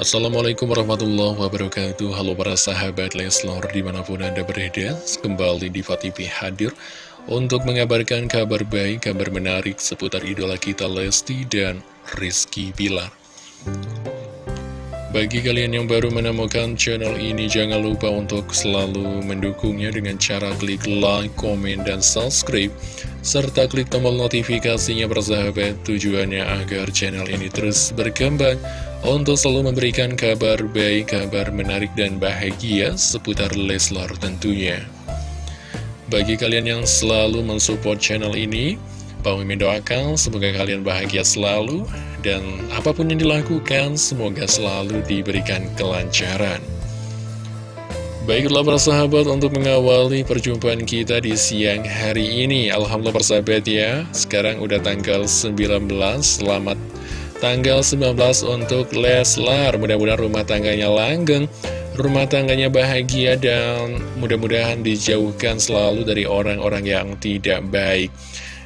Assalamualaikum warahmatullahi wabarakatuh. Halo para sahabat Leslor di mana pun anda berada Kembali di TV hadir Untuk mengabarkan kabar baik, kabar menarik Seputar idola kita Lesti dan Rizky Bilar. Bagi kalian yang baru menemukan channel ini, jangan lupa untuk selalu mendukungnya dengan cara klik like, komen, dan subscribe, serta klik tombol notifikasinya bersahabat tujuannya agar channel ini terus berkembang untuk selalu memberikan kabar baik, kabar menarik, dan bahagia seputar Leslar tentunya. Bagi kalian yang selalu mensupport channel ini, Bang Mimin doakan semoga kalian bahagia selalu dan apa pun yang dilakukan semoga selalu diberikan kelancaran. Baiklah para sahabat untuk mengawali perjumpaan kita di siang hari ini Alhamdulillah persahabat ya Sekarang udah tanggal 19 Selamat tanggal 19 untuk Leslar. Mudah-mudahan rumah tangganya langgeng Rumah tangganya bahagia dan mudah-mudahan dijauhkan selalu dari orang-orang yang tidak baik.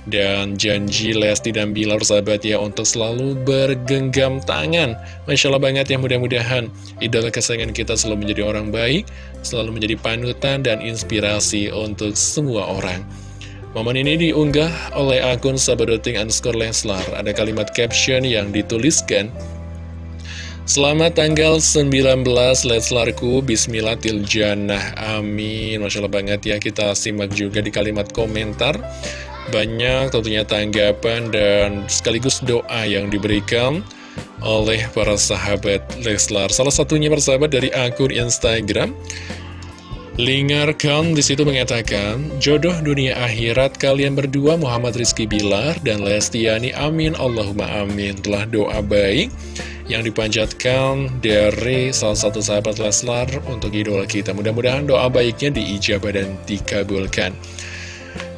Dan janji Lesti dan Bilar sahabat ya untuk selalu bergenggam tangan. Masya Allah banget ya mudah-mudahan idola kesayangan kita selalu menjadi orang baik Selalu menjadi panutan dan inspirasi untuk semua orang Momen ini diunggah oleh akun sabadoting underscore Leslar Ada kalimat caption yang dituliskan Selamat tanggal 19 Leslarku Bismillah Tiljanah Amin. Masya Allah banget ya Kita simak juga di kalimat komentar. Banyak tentunya tanggapan dan sekaligus doa yang diberikan oleh para sahabat Leslar. Salah satunya persahabat dari akun Instagram Lingarkan di situ mengatakan, jodoh dunia akhirat kalian berdua Muhammad Rizky Bilar dan Lestiani amin Allahumma amin. Telah doa baik yang dipanjatkan dari salah satu sahabat Leslar untuk idola kita. Mudah-mudahan doa baiknya diijabah dan dikabulkan.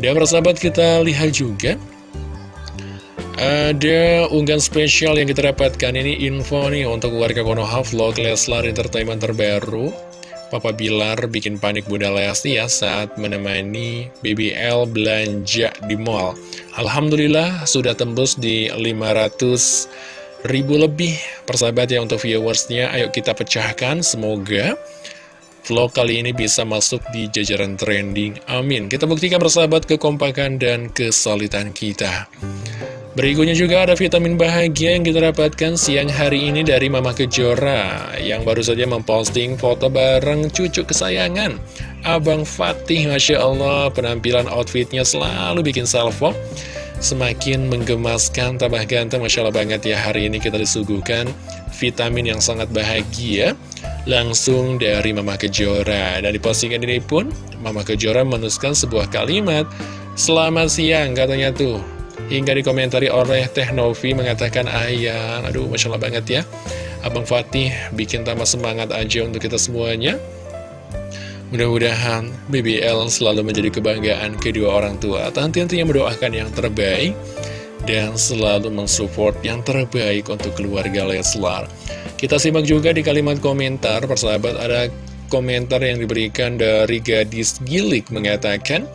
Dan persahabat kita lihat juga ada unggahan spesial yang kita dapatkan ini info nih untuk warga Konoha Vlog Leslar Entertainment terbaru Papa Bilar bikin panik Bunda Lesti ya saat menemani BBL belanja di mall Alhamdulillah sudah tembus di 500 ribu lebih persahabat ya untuk viewersnya Ayo kita pecahkan semoga vlog kali ini bisa masuk di jajaran trending. Amin. Kita buktikan bersahabat kekompakan dan kesulitan kita. Berikutnya juga ada vitamin bahagia yang kita dapatkan siang hari ini dari Mama Kejora yang baru saja memposting foto bareng cucu kesayangan. Abang Fatih, Masya Allah, penampilan outfitnya selalu bikin salvo. Semakin menggemaskan, tambah ganteng, Masya Allah banget ya hari ini kita disuguhkan vitamin yang sangat bahagia langsung dari Mama Kejora. Dan di postingan ini pun, Mama Kejora menuliskan sebuah kalimat, Selamat siang katanya tuh. Hingga dikomentari oleh Teh Novi mengatakan, Ayang, aduh Masya Allah banget ya. Abang Fatih bikin tambah semangat aja untuk kita semuanya. Mudah-mudahan BBL selalu menjadi kebanggaan kedua orang tua. Tentu-tentunya mendoakan yang terbaik dan selalu mensupport yang terbaik untuk keluarga Leslar. Kita simak juga di kalimat komentar, persahabat ada komentar yang diberikan dari gadis gilik mengatakan,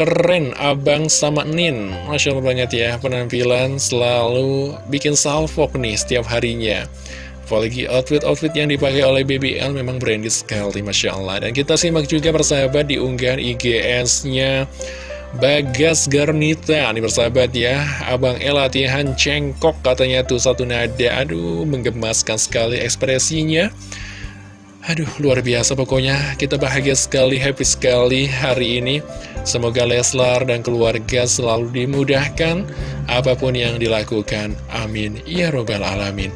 Keren abang sama Nin, Masya Allah banget ya, penampilan selalu bikin salvo nih setiap harinya. Apalagi outfit-outfit yang dipakai oleh BBL memang branded sekali, Masya Allah. Dan kita simak juga persahabat di unggahan IGS-nya Bagas Garnita Nih bersahabat ya Abang El latihan cengkok katanya tuh satu nada Aduh menggemaskan sekali ekspresinya Aduh luar biasa pokoknya. Kita bahagia sekali, happy sekali hari ini. Semoga Leslar dan keluarga selalu dimudahkan Apa pun yang dilakukan. Amin. Ya Robbal Alamin.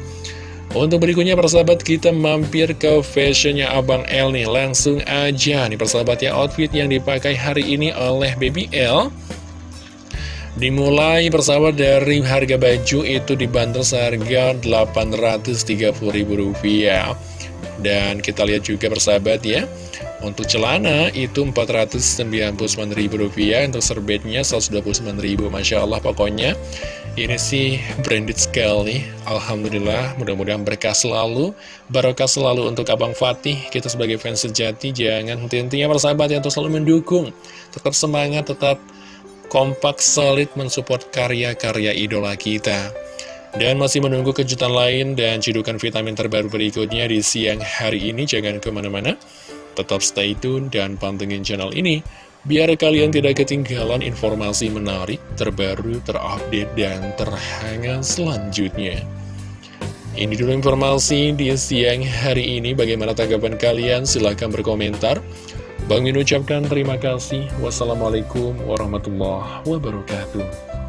Untuk berikutnya persahabat kita mampir ke fashionnya Abang L nih. Langsung aja nih persahabat ya. Outfit yang dipakai hari ini oleh Baby L Dimulai persahabat dari harga baju itu dibanderol seharga Rp830.000 Dan kita lihat juga persahabat ya Untuk celana itu Rp499.000 Untuk serbetnya Rp129.000 Masya Allah pokoknya. Ini sih branded sekali Alhamdulillah mudah-mudahan berkah selalu Barokah selalu untuk Abang Fatih. Kita sebagai fans sejati jangan henti-hentinya persahabat yang selalu mendukung. Tetap semangat, tetap kompak, solid mensupport karya-karya idola kita Dan masih menunggu kejutan lain dan cidukan vitamin terbaru berikutnya di siang hari ini. Jangan ke mana-mana, tetap stay tune dan pantengin channel ini. Biar kalian tidak ketinggalan informasi menarik, terbaru, terupdate, dan terhangat selanjutnya. Ini dulu informasi di siang hari ini. Bagaimana tanggapan kalian? Silahkan berkomentar. Bang Min ucapkan terima kasih. Wassalamualaikum warahmatullahi wabarakatuh.